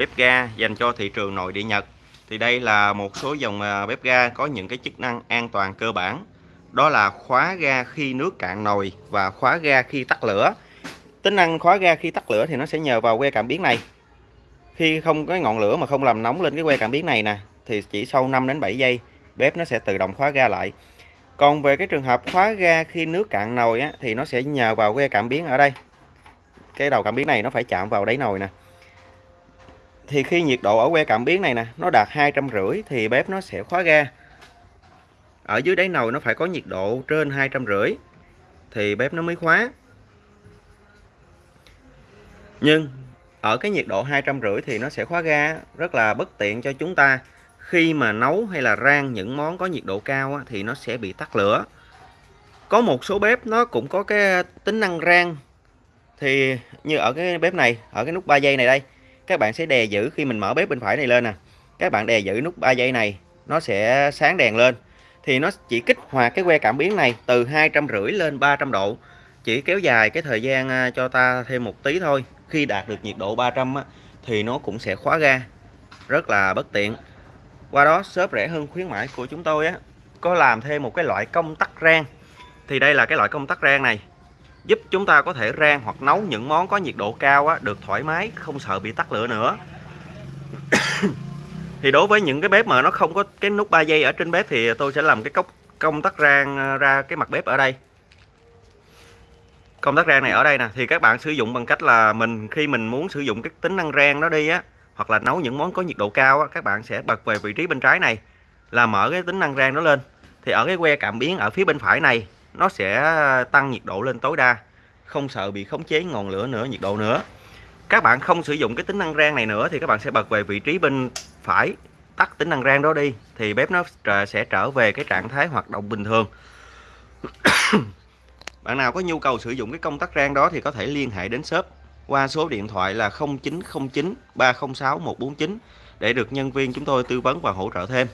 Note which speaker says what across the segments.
Speaker 1: bếp ga dành cho thị trường nội địa Nhật. Thì đây là một số dòng à, bếp ga có những cái chức năng an toàn cơ bản. Đó là khóa ga khi nước cạn nồi và khóa ga khi tắt lửa. Tính năng khóa ga khi tắt lửa thì nó sẽ nhờ vào que cảm biến này. Khi không có ngọn lửa mà không làm nóng lên cái que cảm biến này nè thì chỉ sau 5 đến 7 giây bếp nó sẽ tự động khóa ga lại. Còn về cái trường hợp khóa ga khi nước cạn nồi á, thì nó sẽ nhờ vào que cảm biến ở đây. Cái đầu cảm biến này nó phải chạm vào đáy nồi nè thì khi nhiệt độ ở que cảm biến này nè, nó đạt hai trăm rưỡi thì bếp nó sẽ khóa ga. Ở dưới đáy nồi nó phải có nhiệt độ trên hai trăm rưỡi thì bếp nó mới khóa. Nhưng ở cái nhiệt độ hai trăm rưỡi thì nó sẽ khóa ga, rất là bất tiện cho chúng ta. Khi mà nấu hay là rang những món có nhiệt độ cao thì nó sẽ bị tắt lửa. Có một số bếp nó cũng có cái tính năng rang. Thì như ở cái bếp này, ở cái nút 3 giây này đây các bạn sẽ đè giữ khi mình mở bếp bên phải này lên nè. Các bạn đè giữ nút 3 giây này nó sẽ sáng đèn lên. Thì nó chỉ kích hoạt cái que cảm biến này từ hai trăm rưỡi lên 300 độ. Chỉ kéo dài cái thời gian à, cho ta thêm một tí thôi. Khi đạt được nhiệt độ 300 á, thì nó cũng sẽ khóa ga. Rất là bất tiện. Qua đó shop rẻ hơn khuyến mãi của chúng tôi á. Có làm thêm một cái loại công tắc rang. Thì đây là cái loại công tắc rang này giúp chúng ta có thể rang hoặc nấu những món có nhiệt độ cao á, được thoải mái không sợ bị tắt lửa nữa. Thì đối với những cái bếp mà nó không có cái nút 3 giây ở trên bếp thì tôi sẽ làm cái cốc công tắc rang ờ, ra cái mặt bếp ở đây. Công tắc rang này ở đây nè thì các bạn sử dụng bằng cách là mình khi mình muốn sử dụng cái tính năng rang đó đi á hoặc là nấu những món có nhiệt độ cao á, các bạn sẽ bật về vị trí bên trái này là mở cái tính năng rang đó lên. Thì ở cái que cảm biến ở phía bên phải này nó sẽ tăng nhiệt độ lên tối đa, không sợ bị khống chế ngọn lửa nữa, nhiệt độ nữa các bạn không sử dụng cái tính năng rang này nữa thì các bạn sẽ bật về vị trí bên phải, tắt tính năng rang đó đi, thì bếp nó sẽ trở về cái trạng thái hoạt động bình thường bạn nào có nhu cầu sử dụng cái công tắc rang đó thì có thể liên hệ đến shop qua số điện thoại là 0909 306 149 để được nhân viên chúng tôi tư vấn và hỗ trợ thêm.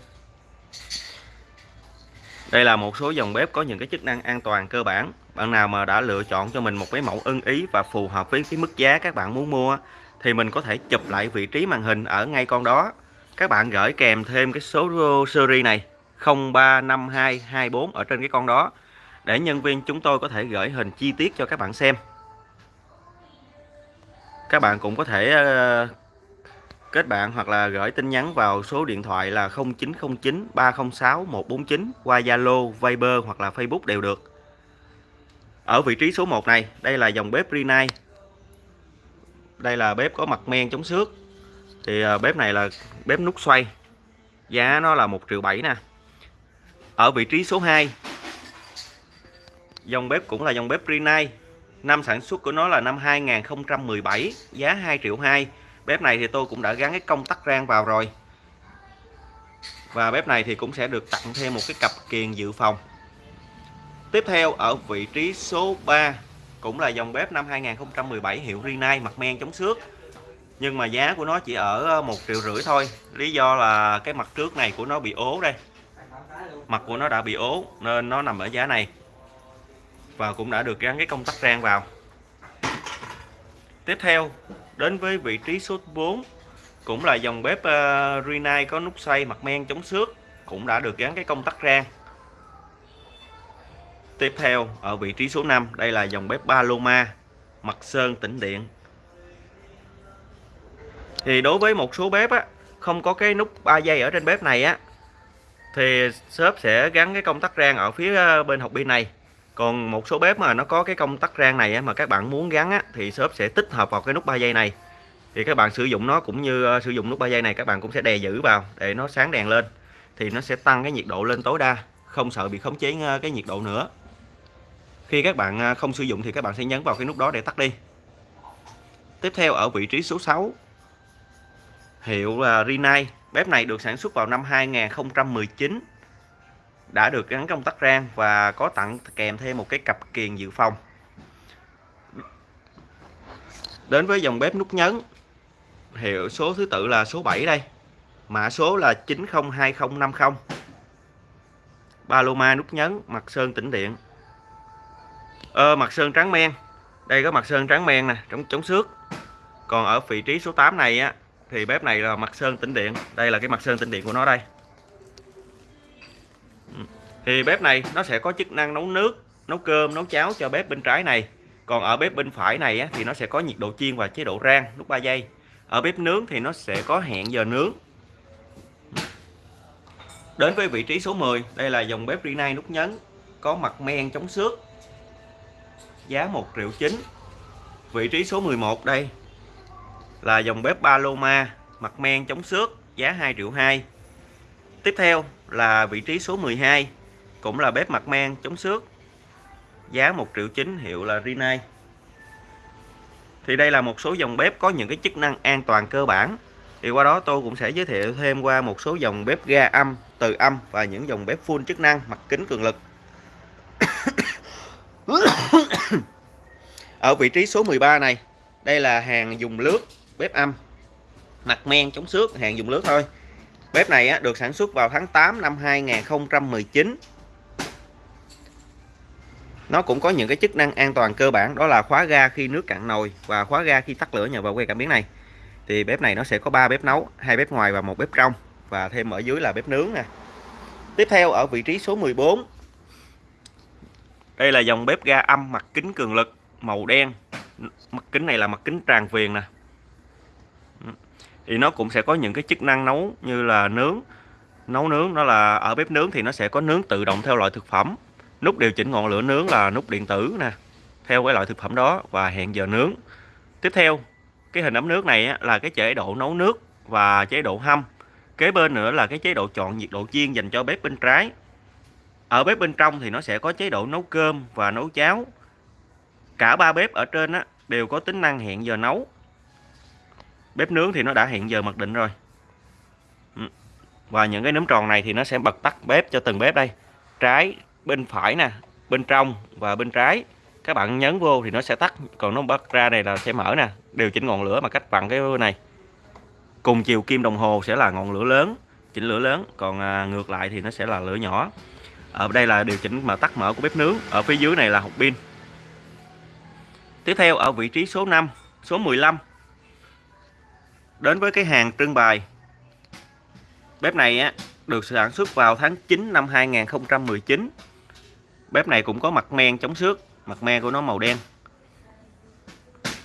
Speaker 1: Đây là một số dòng bếp có những cái chức năng an toàn cơ bản. Bạn nào mà đã lựa chọn cho mình một cái mẫu ưng ý và phù hợp với cái mức giá các bạn muốn mua, thì mình có thể chụp lại vị trí màn hình ở ngay con đó. Các bạn gửi kèm thêm cái số series này 035224 ở trên cái con đó, để nhân viên chúng tôi có thể gửi hình chi tiết cho các bạn xem các bạn cũng có thể ờ, kết bạn hoặc là gửi tin nhắn vào số điện thoại là 0909 306 149 qua Zalo, Viber hoặc là Facebook đều được. Ở vị trí số 1 này, đây là dòng bếp Rinnai. Đây là bếp có mặt men chống xước. Thì ờ, bếp này là bếp nút xoay. Giá nó là 1 triệu 7 nè. Ở vị trí số 2, dòng bếp cũng là dòng bếp Rinnai Năm sản xuất của nó là năm 2017, giá 2 triệu 2. Bếp này thì tôi cũng đã gắn cái công tắc rang vào rồi. Và bếp này thì cũng sẽ được tặng thêm một cái cặp kiềng dự phòng. Tiếp theo, ở vị trí số 3 cũng là dòng bếp năm 2017 hiệu Rinnai, mặt men chống xước. Nhưng mà giá của nó chỉ ở ờ, 1 triệu rưỡi thôi. Lý do là cái mặt trước này của nó bị ố đây. Mặt của nó đã bị ố, nên nó nằm ở giá này và cũng đã được gắn cái công tắc rang vào tiếp theo đến với vị trí số 4 cũng là dòng bếp uh, Rinnai có nút xoay mặt men chống xước cũng đã được gắn cái công tắc rang. Tiếp theo ở vị trí số 5 đây là dòng bếp Paloma mặt sơn tĩnh điện. Thì đối với một số bếp á không có cái nút 3 giây ở trên bếp này á thì shop sẽ gắn cái công tắc rang ở phía ờ, bên học pin này còn một số bếp mà nó có cái công tắc rang này mà các bạn muốn gắn á, thì shop sẽ tích hợp vào cái nút 3 giây này. Thì các bạn sử dụng nó cũng như ờ, sử dụng nút 3 giây này các bạn cũng sẽ đè giữ vào để nó sáng đèn lên. Thì nó sẽ tăng cái nhiệt độ lên tối đa không sợ bị khống chế ờ, cái nhiệt độ nữa. Khi các bạn ờ, không sử dụng thì các bạn sẽ nhấn vào cái nút đó để tắt đi. Tiếp theo ở vị trí số 6 hiệu là Rinnai. Bếp này được sản xuất vào năm 2019 đã được gắn công tắc rang và có tặng kèm thêm một cái cặp kiềng dự phòng. Đến với dòng bếp nút nhấn hiệu số thứ tự là số 7 đây. Mã số là 902050 Paloma nút nhấn mặt sơn tĩnh điện. Ờ, mặt sơn trắng men. Đây có mặt sơn trắng men nè chống chống xước. Còn ở vị trí số 8 này á thì bếp này là mặt sơn tĩnh điện. Đây là cái mặt sơn tĩnh điện của nó đây thì bếp này nó sẽ có chức năng nấu nước nấu cơm nấu cháo cho bếp bên trái này. Còn ở bếp bên phải này á, thì nó sẽ có nhiệt độ chiên và chế độ rang lúc 3 giây. Ở bếp nướng thì nó sẽ có hẹn giờ nướng. Đến với vị trí số 10 đây là dòng bếp Rinnai nút nhấn có mặt men chống xước giá 1 triệu 9 vị trí số 11 đây là dòng bếp Paloma mặt men chống xước giá 2 triệu 2 tiếp theo là vị trí số 12 cũng là bếp mặt men chống xước. Giá 1 triệu 9 hiệu là Rinnai. Thì đây là một số dòng bếp có những cái chức năng an toàn cơ bản. Thì qua đó tôi cũng sẽ giới thiệu thêm qua một số dòng bếp ga âm từ âm và những dòng bếp full chức năng mặt kính cường lực. Ở vị trí số 13 này đây là hàng dùng lướt bếp âm. Mặt men chống xước hàng dùng lướt thôi. Bếp này á, được sản xuất vào tháng 8 năm 2019 nó cũng có những cái chức năng an toàn cơ bản, đó là khóa ga khi nước cạn nồi và khóa ga khi tắt lửa nhờ vào que cảm biến này. Thì bếp này nó sẽ có 3 bếp nấu, hai bếp ngoài và một bếp trong, và thêm ở dưới là bếp nướng nè. Tiếp theo, ở vị trí số 14 đây là dòng bếp ga âm mặt kính cường lực, màu đen. Mặt kính này là mặt kính tràn viền nè. Thì nó cũng sẽ có những cái chức năng nấu như là nướng. Nấu nướng, đó là ở bếp nướng thì nó sẽ có nướng tự động theo loại thực phẩm nút điều chỉnh ngọn lửa nướng là nút điện tử nè theo cái loại thực phẩm đó và hẹn giờ nướng. Tiếp theo cái hình ấm nước này là cái chế độ nấu nước và chế độ hâm. Kế bên nữa là cái chế độ chọn nhiệt độ chiên dành cho bếp bên trái. Ở bếp bên trong thì nó sẽ có chế độ nấu cơm và nấu cháo. Cả ba bếp ở trên á, đều có tính năng hẹn giờ nấu. Bếp nướng thì nó đã hẹn giờ mặc định rồi. Ừ. Và những cái nấm tròn này thì nó sẽ bật tắt bếp cho từng bếp đây. Trái bên phải nè bên trong và bên trái. Các bạn nhấn vô thì nó sẽ tắt còn nó bật ra này là sẽ mở nè điều chỉnh ngọn lửa mà cách bằng cái này. Cùng chiều kim đồng hồ sẽ là ngọn lửa lớn chỉnh lửa lớn còn à, ngược lại thì nó sẽ là lửa nhỏ. Ở đây là điều chỉnh mà tắt mở của bếp nướng ở phía dưới này là hộp pin. Tiếp theo ở vị trí số 5 số 15 đến với cái hàng trưng bày. Bếp này á được sản xuất vào tháng 9 năm 2019 bếp này cũng có mặt men chống xước, mặt men của nó màu đen.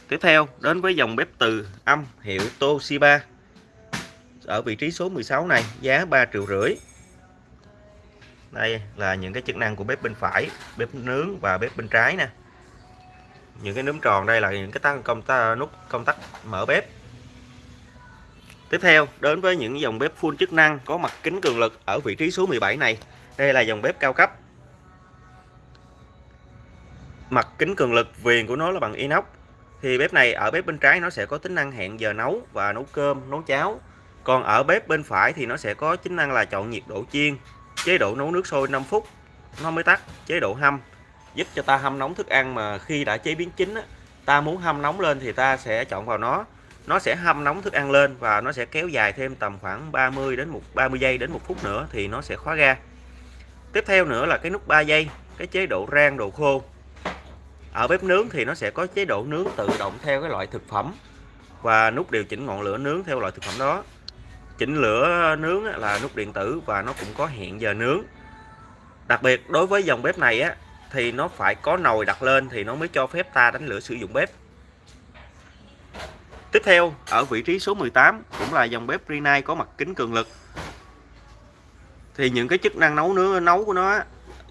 Speaker 1: Tiếp theo, đến với dòng bếp từ âm hiệu Toshiba. Ở vị trí số 16 này, giá 3 triệu rưỡi. Đây là những cái chức năng của bếp bên phải, bếp nướng và bếp bên trái nè. Những cái núm tròn đây là những cái tăng công ta, nút công tắc mở bếp. Tiếp theo, đến với những dòng bếp full chức năng có mặt kính cường lực ở vị trí số 17 này. Đây là dòng bếp cao cấp mặt kính cường lực viền của nó là bằng inox. Thì bếp này ở bếp bên trái nó sẽ có tính năng hẹn giờ nấu và nấu cơm nấu cháo. Còn ở bếp bên phải thì nó sẽ có tính năng là chọn nhiệt độ chiên chế độ nấu nước sôi 5 phút nó mới tắt chế độ hâm. Giúp cho ta hâm nóng thức ăn mà khi đã chế biến chín á, ta muốn hâm nóng lên thì ta sẽ chọn vào nó. Nó sẽ hâm nóng thức ăn lên và nó sẽ kéo dài thêm tầm khoảng 30 đến một 30 giây đến một phút nữa thì nó sẽ khóa ga. Tiếp theo nữa là cái nút 3 giây cái chế độ rang đồ khô ở bếp nướng thì nó sẽ có chế độ nướng tự động theo cái loại thực phẩm và nút điều chỉnh ngọn lửa nướng theo loại thực phẩm đó. Chỉnh lửa nướng là nút điện tử và nó cũng có hẹn giờ nướng. Đặc biệt, đối với dòng bếp này á, thì nó phải có nồi đặt lên thì nó mới cho phép ta đánh lửa sử dụng bếp. Tiếp theo, ở vị trí số 18 cũng là dòng bếp Rinnai có mặt kính cường lực. Thì những cái chức năng nấu nướng, nấu của nó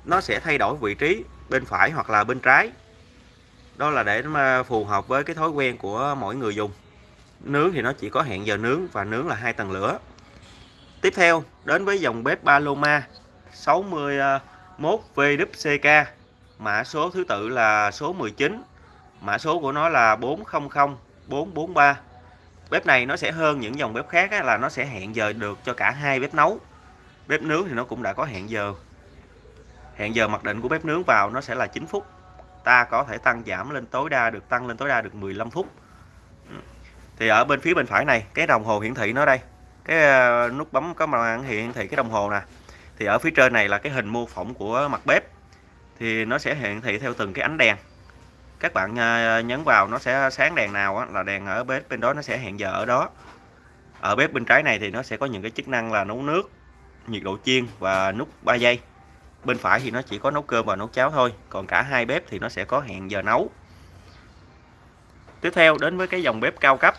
Speaker 1: nó sẽ thay đổi vị trí bên phải hoặc là bên trái đó là để nó phù hợp với cái thói quen của mỗi người dùng. Nướng thì nó chỉ có hẹn giờ nướng và nướng là hai tầng lửa. Tiếp theo, đến với dòng bếp Paloma 61 VWCK mã số thứ tự là số 19 mã số của nó là 400 443 bếp này nó sẽ hơn những dòng bếp khác là nó sẽ hẹn giờ được cho cả hai bếp nấu. Bếp nướng thì nó cũng đã có hẹn giờ. Hẹn giờ mặc định của bếp nướng vào nó sẽ là 9 phút ta có thể tăng giảm lên tối đa được, tăng lên tối đa được 15 phút. Ừ. Thì ở bên phía bên phải này, cái đồng hồ hiển thị nó đây. Cái ờ, nút bấm có màn hiển thị cái đồng hồ nè. Thì ở phía trên này là cái hình mô phỏng của mặt bếp. Thì nó sẽ hiển thị theo từng cái ánh đèn. Các bạn ờ, nhấn vào nó sẽ sáng đèn nào là đèn ở bếp bên đó nó sẽ hẹn giờ ở đó. Ở bếp bên trái này thì nó sẽ có những cái chức năng là nấu nước, nhiệt độ chiên và nút 3 giây bên phải thì nó chỉ có nấu cơm và nấu cháo thôi còn cả hai bếp thì nó sẽ có hẹn giờ nấu. Tiếp theo đến với cái dòng bếp cao cấp.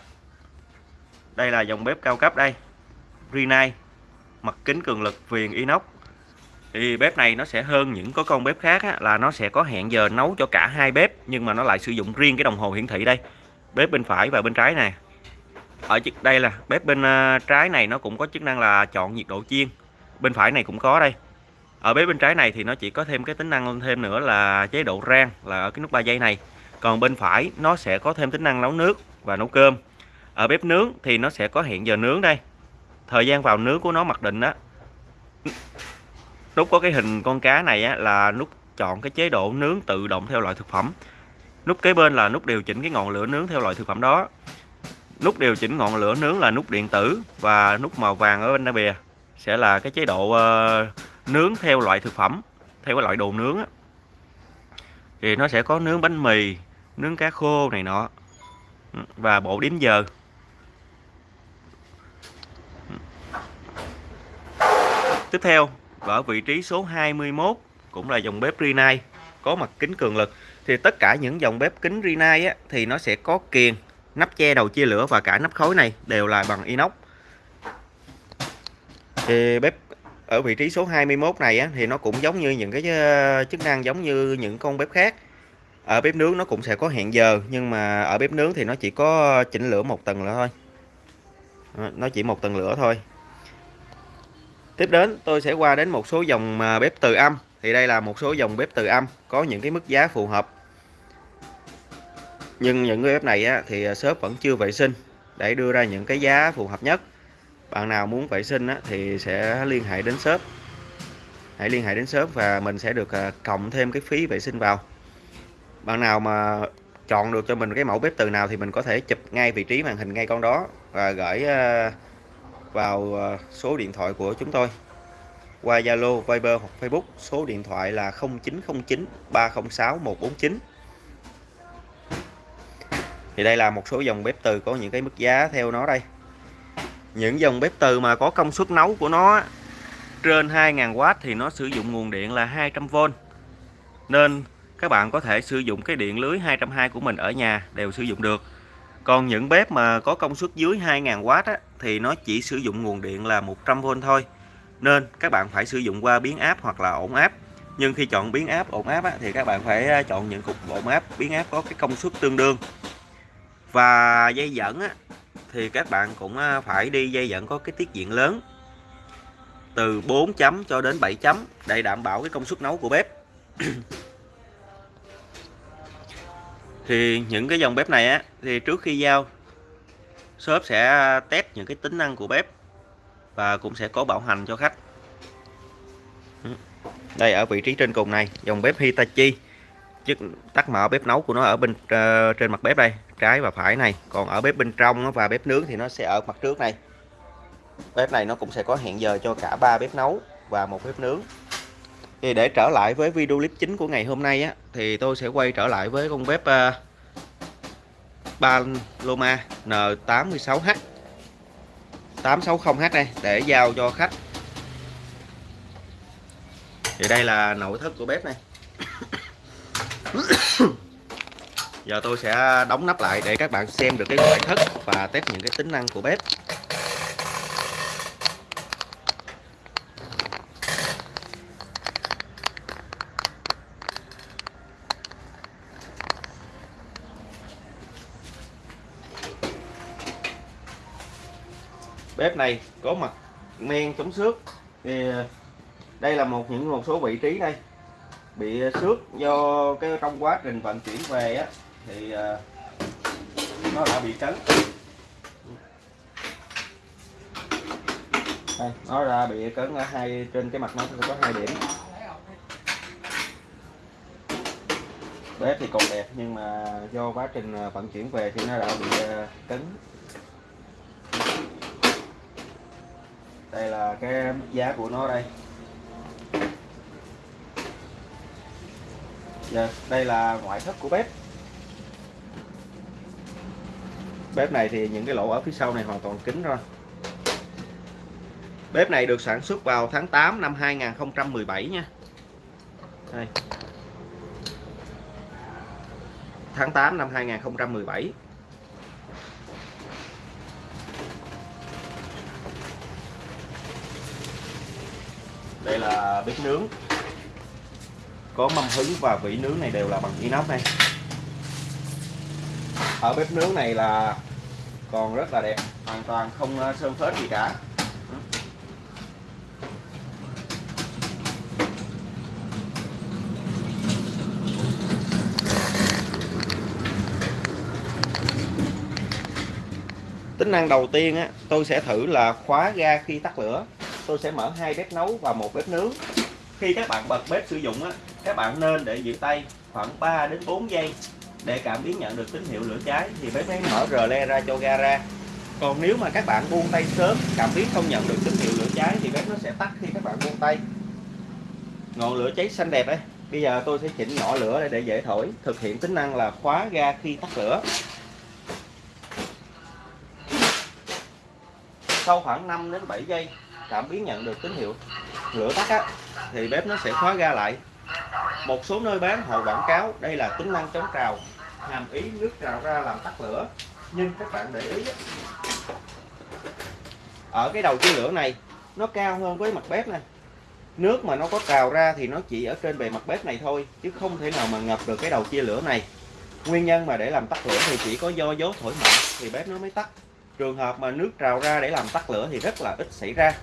Speaker 1: Đây là dòng bếp cao cấp đây. Rinnai mặt kính cường lực viền inox. Thì bếp này nó sẽ hơn những có con bếp khác á, là nó sẽ có hẹn giờ nấu cho cả hai bếp nhưng mà nó lại sử dụng riêng cái đồng hồ hiển thị đây. Bếp bên phải và bên trái này ở đây là bếp bên ờ, trái này nó cũng có chức năng là chọn nhiệt độ chiên. Bên phải này cũng có đây ở bếp bên trái này thì nó chỉ có thêm cái tính năng thêm nữa là chế độ rang là ở cái nút 3 giây này. Còn bên phải nó sẽ có thêm tính năng nấu nước và nấu cơm. Ở bếp nướng thì nó sẽ có hẹn giờ nướng đây. Thời gian vào nướng của nó mặc định á nút có cái hình con cá này á, là nút chọn cái chế độ nướng tự động theo loại thực phẩm. Nút kế bên là nút điều chỉnh cái ngọn lửa nướng theo loại thực phẩm đó. Nút điều chỉnh ngọn lửa nướng là nút điện tử và nút màu vàng ở bên đá bìa sẽ là cái chế độ uh, nướng theo loại thực phẩm theo cái loại đồ nướng á. thì nó sẽ có nướng bánh mì nướng cá khô này nọ. Và bộ đếm giờ. Tiếp theo ở vị trí số 21 cũng là dòng bếp Rinnai có mặt kính cường lực. Thì tất cả những dòng bếp kính Rinnai á, thì nó sẽ có kiềng nắp che đầu chia lửa và cả nắp khối này đều là bằng inox. Thì bếp ở vị trí số 21 này á, thì nó cũng giống như những cái ờ, chức năng giống như những con bếp khác. Ở bếp nướng nó cũng sẽ có hẹn giờ nhưng mà ở bếp nướng thì nó chỉ có chỉnh lửa một tầng nữa thôi. Nó chỉ một tầng lửa thôi. Tiếp đến tôi sẽ qua đến một số dòng ờ, bếp từ âm. Thì đây là một số dòng bếp từ âm có những cái mức giá phù hợp. Nhưng những cái bếp này á, thì ờ, shop vẫn chưa vệ sinh để đưa ra những cái giá phù hợp nhất bạn nào muốn vệ sinh á, thì sẽ liên hệ đến shop. Hãy liên hệ đến shop và mình sẽ được à, cộng thêm cái phí vệ sinh vào. Bạn nào mà chọn được cho mình cái mẫu bếp từ nào thì mình có thể chụp ngay vị trí màn hình ngay con đó và gửi à, vào à, số điện thoại của chúng tôi. Qua Zalo, Viber hoặc Facebook số điện thoại là 0909 306 149 thì đây là một số dòng bếp từ có những cái mức giá theo nó đây những dòng bếp từ mà có công suất nấu của nó trên 2.000W thì nó sử dụng nguồn điện là 200V nên các bạn có thể sử dụng cái điện lưới 220 của mình ở nhà đều sử dụng được. Còn những bếp mà có công suất dưới 2.000W á, thì nó chỉ sử dụng nguồn điện là 100V thôi. Nên các bạn phải sử dụng qua biến áp hoặc là ổn áp nhưng khi chọn biến áp ổn áp á, thì các bạn phải à, chọn những cục ổn áp biến áp có cái công suất tương đương. Và dây dẫn á, thì các bạn cũng à, phải đi dây dẫn có cái tiết diện lớn. Từ 4 chấm cho đến 7 chấm, để đảm bảo cái công suất nấu của bếp. Thì những cái dòng bếp này á, thì trước khi giao, shop sẽ test những cái tính năng của bếp và cũng sẽ có bảo hành cho khách. Đây, ở vị trí trên cùng này, dòng bếp Hitachi chức tắt mở bếp nấu của nó ở bên uh, trên mặt bếp đây trái và phải này. Còn ở bếp bên trong và bếp nướng thì nó sẽ ở mặt trước này bếp này nó cũng sẽ có hẹn giờ cho cả ba bếp nấu và một bếp nướng. Thì để trở lại với video clip chính của ngày hôm nay á thì tôi sẽ quay trở lại với con bếp uh, Paloma N86H 860H đây để giao cho khách. Thì đây là nội thất của bếp này. giờ tôi sẽ đóng nắp lại để các bạn xem được cái ngoại thất và test những cái tính năng của bếp. Bếp này có mặt men chống xước. Thì, đây là một, những một số vị trí đây bị xước do cái trong quá trình vận chuyển về á thì ờ, nó đã bị cấn đây, nó ra bị cấn ở hai trên cái mặt nó có hai điểm. Bếp thì còn đẹp nhưng mà do quá trình ờ, vận chuyển về thì nó đã bị ờ, cấn đây là cái giá của nó đây. Dạ, đây là ngoại thất của bếp. Bếp này thì những cái lỗ ở phía sau này hoàn toàn kín rồi. Bếp này được sản xuất vào tháng 8 năm 2017 nha. Đây. tháng 8 năm 2017 đây là bếp nướng có mâm hứng và vỉ nướng này đều là bằng inox này ở bếp nướng này là còn rất là đẹp hoàn toàn không ờ, sơn phết gì cả. Tính năng đầu tiên á, tôi sẽ thử là khóa ga khi tắt lửa. Tôi sẽ mở hai bếp nấu và một bếp nướng. Khi các bạn bật bếp sử dụng á, các bạn nên để giữ tay khoảng 3 đến 4 giây để cảm biến nhận được tín hiệu lửa cháy thì bếp mới mở rờ le ra cho ga ra. Còn nếu mà các bạn buông tay sớm cảm biến không nhận được tín hiệu lửa cháy thì bếp nó sẽ tắt khi các bạn buông tay. Ngọn lửa cháy xanh đẹp ấy. Bây giờ tôi sẽ chỉnh nhỏ lửa để dễ thổi. Thực hiện tính năng là khóa ga khi tắt lửa. Sau khoảng 5 đến 7 giây cảm biến nhận được tín hiệu lửa tắt á, thì bếp nó sẽ khóa ga lại một số nơi bán họ quảng cáo, đây là tính năng chống trào, hàm ý nước trào ra làm tắt lửa. Nhưng các bạn để ý ở cái đầu chia lửa này, nó cao hơn với mặt bếp này nước mà nó có trào ra thì nó chỉ ở trên bề mặt bếp này thôi, chứ không thể nào mà ngập được cái đầu chia lửa này. Nguyên nhân mà để làm tắt lửa thì chỉ có do gió thổi mạnh thì bếp nó mới tắt. Trường hợp mà nước trào ra để làm tắt lửa thì rất là ít xảy ra.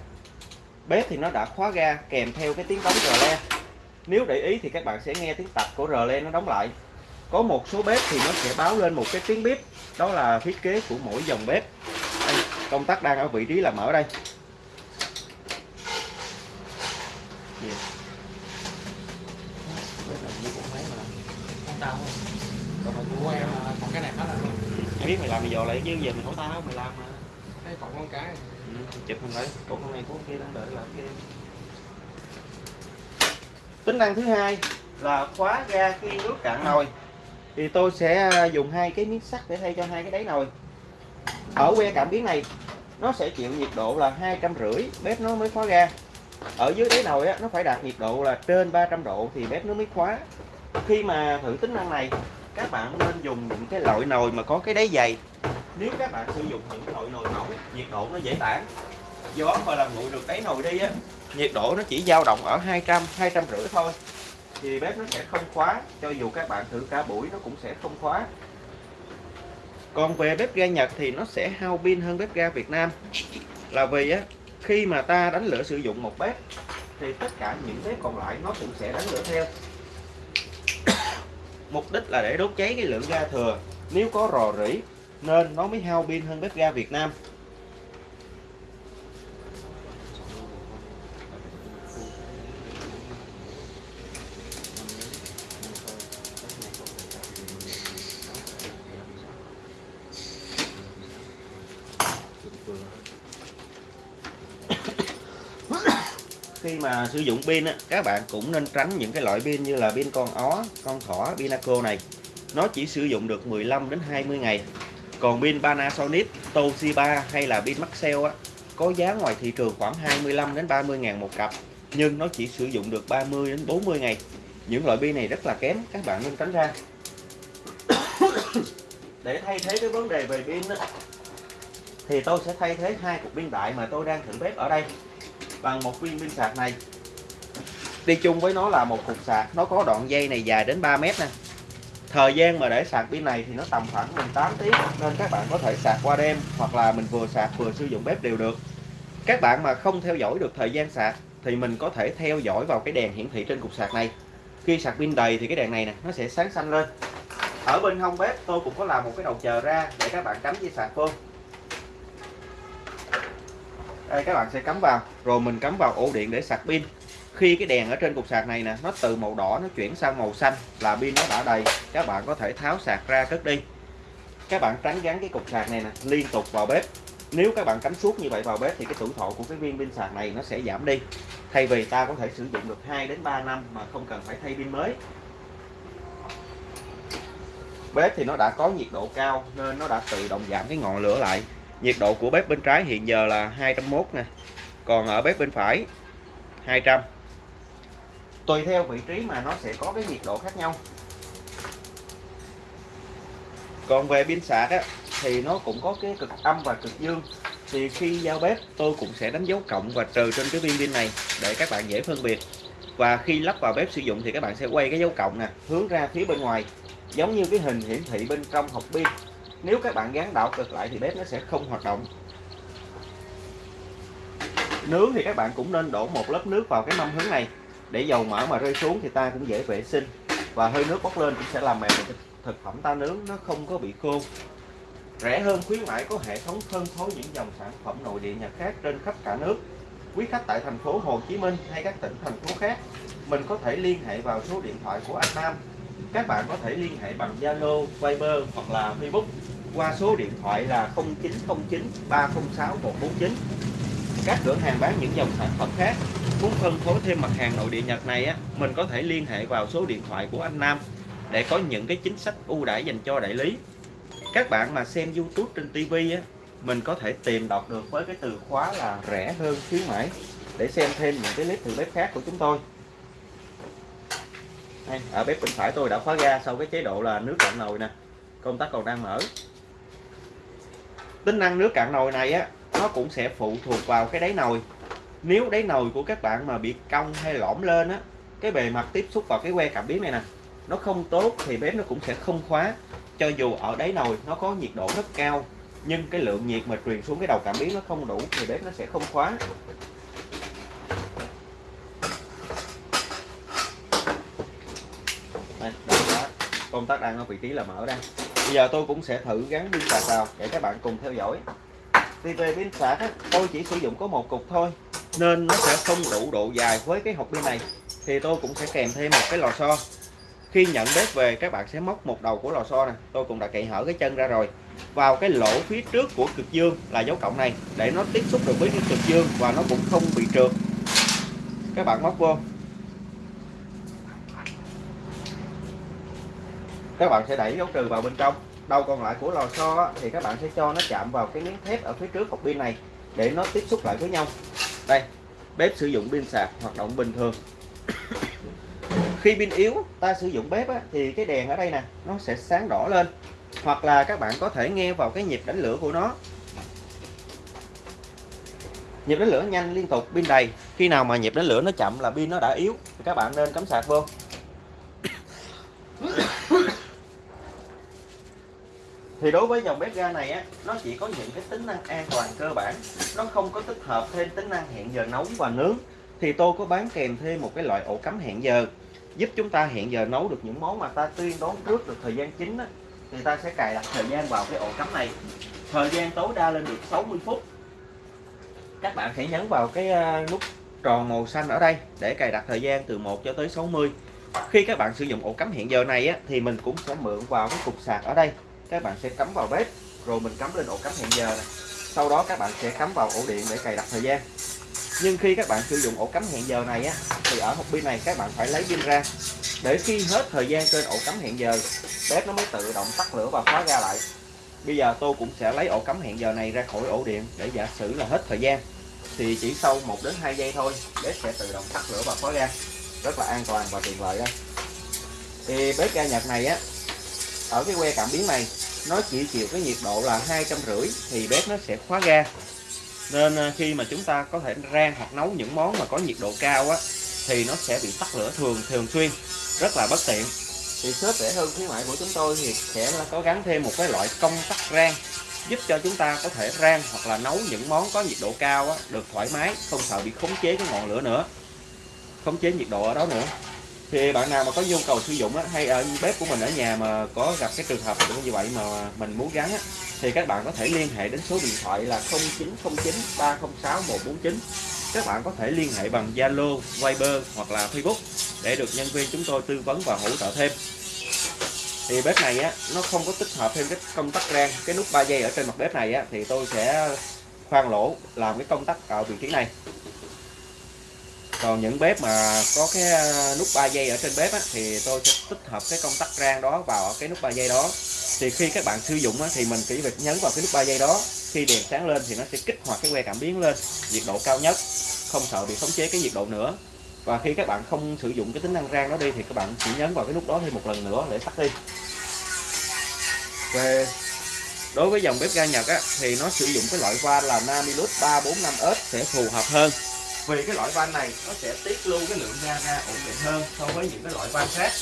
Speaker 1: Bếp thì nó đã khóa ga kèm theo cái tiếng đóng rờ le nếu để ý thì các bạn sẽ nghe tiếng tạch của rờ le nó đóng lại. Có một số bếp thì nó sẽ báo lên một cái tiếng bếp đó là thiết kế của mỗi dòng bếp. Đây, công tắc đang ở vị trí là mở đây.
Speaker 2: Còn cái này hết rồi
Speaker 1: biết mày làm mày dò lại chứ giờ mày hỏi tao mày làm mà.
Speaker 2: Cái còn con cái.
Speaker 1: Ừ, chụp hình lại cổ con này của kia đang đợi là kia tính năng thứ hai là khóa ga khi nước cạn nồi. Thì tôi sẽ à, dùng hai cái miếng sắt để thay cho hai cái đáy nồi. Ở que cảm biến này nó sẽ chịu nhiệt độ là hai trăm rưỡi bếp nó mới khóa ga. Ở dưới đáy nồi á, nó phải đạt nhiệt độ là trên 300 độ thì bếp nó mới khóa. Khi mà thử tính năng này các bạn nên dùng những cái loại nồi mà có cái đáy dày. Nếu các bạn sử dụng những loại nồi mỏng nhiệt độ nó dễ tản gió mà làm nguội được đáy nồi đi á. Nhiệt độ nó chỉ dao động ở 200 200 rưỡi thôi. Thì bếp nó sẽ không khóa cho dù các bạn thử cả buổi nó cũng sẽ không khóa. Còn về bếp ga Nhật thì nó sẽ hao pin hơn bếp ga Việt Nam. Là vì á khi mà ta đánh lửa sử dụng một bếp thì tất cả những bếp còn lại nó cũng sẽ đánh lửa theo. Mục đích là để đốt cháy cái lượng ga thừa. Nếu có rò rỉ nên nó mới hao pin hơn bếp ga Việt Nam khi mà sử dụng pin á, các bạn cũng nên tránh những cái loại pin như là pin con ó, con thỏ, Pinaco này. Nó chỉ sử dụng được 15 đến 20 ngày. Còn pin Panasonic, Toshiba hay là pin Maxell á, có giá ngoài thị trường khoảng 25 đến 30 ngàn một cặp. Nhưng nó chỉ sử dụng được 30 đến 40 ngày. Những loại pin này rất là kém, các bạn nên tránh ra. Để thay thế cái vấn đề về pin á, thì tôi sẽ thay thế hai cục pin đại mà tôi đang thử bếp ở đây bằng một viên pin sạc này. Đi chung với nó là một cục sạc. Nó có đoạn dây này dài đến 3 mét nè. Thời gian mà để sạc pin này thì nó tầm khoảng 18 tiếng, nên các bạn có thể sạc qua đêm, hoặc là mình vừa sạc vừa sử dụng bếp đều được. Các bạn mà không theo dõi được thời gian sạc thì mình có thể theo dõi vào cái đèn hiển thị trên cục sạc này. Khi sạc pin đầy thì cái đèn này nè, nó sẽ sáng xanh lên. Ở bên hông bếp tôi cũng có làm một cái đầu chờ ra để các bạn cắm dây sạc vô đây các bạn sẽ cắm vào. Rồi mình cắm vào ổ điện để sạc pin. Khi cái đèn ở trên cục sạc này nè, nó từ màu đỏ nó chuyển sang màu xanh là pin nó đã đầy, các bạn có thể tháo sạc ra cất đi. Các bạn tránh gắn cái cục sạc này nè liên tục vào bếp. Nếu các bạn cắm suốt như vậy vào bếp thì cái tuổi thọ của cái viên pin sạc này nó sẽ giảm đi. Thay vì ta có thể sử dụng được 2 đến 3 năm mà không cần phải thay pin mới. Bếp thì nó đã có nhiệt độ cao nên nó đã tự động giảm cái ngọn lửa lại nhiệt độ của bếp bên trái hiện giờ là 201 nè. Còn ở bếp bên phải 200 tùy theo vị trí mà nó sẽ có cái nhiệt độ khác nhau. Còn về pin sạc á thì nó cũng có cái cực âm và cực dương. Thì khi giao bếp tôi cũng sẽ đánh dấu cộng và trừ trên cái viên pin này để các bạn dễ phân biệt. Và khi lắp vào bếp sử dụng thì các bạn sẽ quay cái dấu cộng nè hướng ra phía bên ngoài giống như cái hình hiển thị bên trong hộp pin nếu các bạn gắn đảo cực lại thì bếp nó sẽ không hoạt động. Nướng thì các bạn cũng nên đổ một lớp nước vào cái mâm hướng này. Để dầu mỡ mà rơi xuống thì ta cũng dễ vệ sinh. Và hơi nước bốc lên cũng sẽ làm mềm thực phẩm ta nướng, nó không có bị khô. Rẻ hơn khuyến mãi có hệ thống phân phối những dòng sản phẩm nội địa nhật khác trên khắp cả nước. Quý khách tại thành phố Hồ Chí Minh hay các tỉnh thành phố khác, mình có thể liên hệ vào số điện thoại của anh Nam các bạn có thể liên hệ bằng Zalo, Viber hoặc là Facebook qua số điện thoại là 0909 306 149 các cửa hàng bán những dòng sản phẩm khác. Muốn phân phối thêm mặt hàng nội địa Nhật này á mình có thể liên hệ vào số điện thoại của anh Nam để có những cái chính sách ưu đãi dành cho đại lý. Các bạn mà xem YouTube trên TV á mình có thể tìm đọc được với cái từ khóa là rẻ hơn khuyến mãi để xem thêm những cái clip từ bếp khác của chúng tôi đây, ở bếp bên phải tôi đã khóa ga sau cái chế độ là nước cạn nồi nè. Công tắc còn đang mở. Tính năng nước cạn nồi này á nó cũng sẽ phụ thuộc vào cái đáy nồi. Nếu đáy nồi của các bạn mà bị cong hay lõm lên á cái bề mặt tiếp xúc vào cái que cảm biến này nè nó không tốt thì bếp nó cũng sẽ không khóa. Cho dù ở đáy nồi nó có nhiệt độ rất cao nhưng cái lượng nhiệt mà truyền xuống cái đầu cảm biến nó không đủ thì bếp nó sẽ không khóa đây, đây đó công tắc đang ở vị trí là mở đây bây giờ tôi cũng sẽ thử gắn pin sạc vào để các bạn cùng theo dõi. Thì về pin sạc á, tôi chỉ sử dụng có một cục thôi nên nó sẽ không đủ độ dài với cái hộp pin này. Thì tôi cũng sẽ kèm thêm một cái lò xo. Khi nhận bếp về các bạn sẽ móc một đầu của lò xo nè. Tôi cũng đã cậy hở cái chân ra rồi. Vào cái lỗ phía trước của cực dương là dấu cộng này để nó tiếp xúc được với cái cực dương và nó cũng không bị trượt. Các bạn móc vô. Các bạn sẽ đẩy dấu trừ vào bên trong. Đầu còn lại của lò xo thì các bạn sẽ cho nó chạm vào cái miếng thép ở phía trước hộp pin này để nó tiếp xúc lại với nhau. Đây bếp sử dụng pin sạc hoạt động bình thường. Khi pin yếu ta sử dụng bếp á, thì cái đèn ở đây nè nó sẽ sáng đỏ lên. Hoặc là các bạn có thể nghe vào cái nhịp đánh lửa của nó. Nhịp đánh lửa nhanh liên tục pin đầy. Khi nào mà nhịp đánh lửa nó chậm là pin nó đã yếu. Thì các bạn nên cắm sạc vô. Thì đối với dòng bếp ga này á nó chỉ có những cái tính năng an toàn cơ bản. Nó không có tích hợp thêm tính năng hẹn giờ nấu và nướng. Thì tôi có bán kèm thêm một cái loại ổ cắm hẹn giờ giúp chúng ta hẹn giờ nấu được những món mà ta tuyên đoán trước được thời gian chính á, thì ta sẽ cài đặt thời gian vào cái ổ cắm này. Thời gian tối đa lên được 60 phút. Các bạn hãy nhấn vào cái à, nút tròn màu xanh ở đây để cài đặt thời gian từ 1 cho tới 60 khi các bạn sử dụng ổ cắm hẹn giờ này á, thì mình cũng sẽ mượn vào cái cục sạc ở đây các bạn sẽ cắm vào bếp, rồi mình cắm lên ổ cắm hẹn giờ này. sau đó các bạn sẽ cắm vào ổ điện để cài đặt thời gian. Nhưng khi các bạn sử dụng ổ cắm hẹn giờ này á, thì ở hộp pin này các bạn phải lấy pin ra. Để khi hết thời gian trên ổ cắm hẹn giờ, bếp nó mới tự động tắt lửa và khóa ra lại. Bây giờ tôi cũng sẽ lấy ổ cắm hẹn giờ này ra khỏi ổ điện để giả sử là hết thời gian. Thì chỉ sau 1 đến 2 giây thôi, bếp sẽ tự động tắt lửa và khóa ra. Rất là an toàn và tiện lợi đó. Thì bếp ga Nhật này á, ở cái que cảm biến này nó chỉ chịu cái nhiệt độ là hai trăm rưỡi thì bếp nó sẽ khóa ga. Nên à, khi mà chúng ta có thể rang hoặc nấu những món mà có nhiệt độ cao á thì nó sẽ bị tắt lửa thường thường xuyên. Rất là bất tiện. Thì shop rẻ hơn khuyến mại của chúng tôi thì sẽ là có gắn thêm một cái loại công tắc rang giúp cho chúng ta có thể rang hoặc là nấu những món có nhiệt độ cao á, được thoải mái không sợ bị khống chế cái ngọn lửa nữa khống chế nhiệt độ ở đó nữa thì bạn nào mà có nhu cầu sử dụng á, hay ở bếp của mình ở nhà mà có gặp cái trường hợp như vậy mà mình muốn gắn á, thì các bạn có thể liên hệ đến số điện thoại là 0909 306 149 các bạn có thể liên hệ bằng Zalo, Viber hoặc là Facebook để được nhân viên chúng tôi tư vấn và hỗ trợ thêm. Thì bếp này á nó không có tích hợp thêm cái công tắc rang cái nút 3 giây ở trên mặt bếp này á thì tôi sẽ khoan lỗ làm cái công tắc ở vị trí này còn những bếp mà có cái à, nút 3 giây ở trên bếp á, thì tôi sẽ tích hợp cái công tắc rang đó vào cái nút 3 giây đó. Thì khi các bạn sử dụng á, thì mình chỉ việc nhấn vào cái nút 3 giây đó khi đèn sáng lên thì nó sẽ kích hoạt cái que cảm biến lên nhiệt độ cao nhất không sợ bị khống chế cái nhiệt độ nữa. Và khi các bạn không sử dụng cái tính năng rang đó đi thì các bạn chỉ nhấn vào cái nút đó thêm một lần nữa để tắt đi. Về đối với dòng bếp ga Nhật á, thì nó sử dụng cái loại van là Namilus 345S sẽ phù hợp hơn vì cái loại van này nó sẽ tiết lưu cái lượng ga ra ổn định hơn so với những cái loại van khác.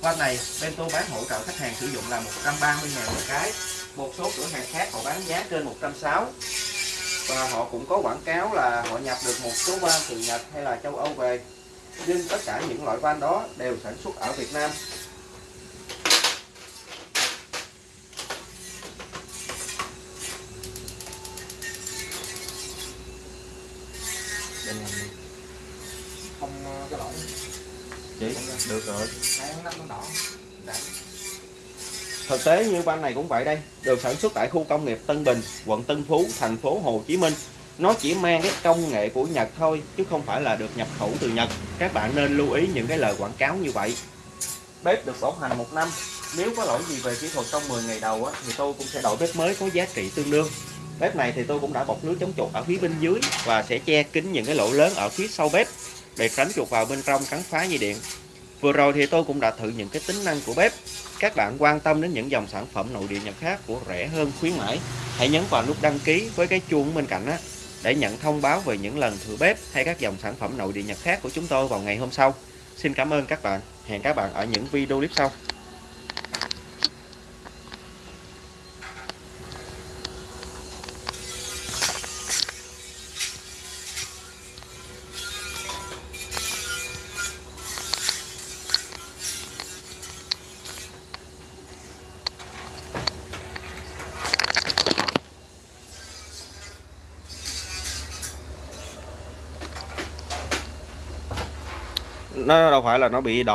Speaker 1: Van này, Bento bán hỗ trợ khách hàng sử dụng là 130 ngàn một cái. Một số cửa hàng khác họ bán giá trên 160 và họ cũng có quảng cáo là họ nhập được một số van từ Nhật hay là châu Âu về. Nhưng tất cả những loại van đó đều sản xuất ở Việt Nam.
Speaker 2: Đừng làm không ờ, cái lỗi
Speaker 1: chị được rồi. Thực tế như van này cũng vậy đây, được sản xuất tại khu công nghiệp Tân Bình, quận Tân Phú, thành phố Hồ Chí Minh. Nó chỉ mang cái công nghệ của Nhật thôi, chứ không phải là được nhập khẩu từ Nhật. Các bạn nên lưu ý những cái lời quảng cáo như vậy. Bếp được bảo hành một năm. Nếu có lỗi gì về kỹ thuật trong 10 ngày đầu á, thì tôi cũng sẽ đổi bếp mới có giá trị tương đương. Bếp này thì tôi cũng đã bọc lưới chống chuột ở phía bên dưới và sẽ che kín những cái lỗ lớn ở phía sau bếp để tránh chuột vào bên trong cắn phá dây điện. Vừa rồi thì tôi cũng đã thử những cái tính năng của bếp các bạn quan tâm đến những dòng sản phẩm nội địa Nhật khác của rẻ hơn khuyến mãi, hãy nhấn vào nút đăng ký với cái chuông bên cạnh á để nhận thông báo về những lần thử bếp hay các dòng sản phẩm nội địa Nhật khác của chúng tôi vào ngày hôm sau. Xin cảm ơn các bạn. Hẹn các bạn ở những video clip sau. Nó đâu phải là nó bị đỏ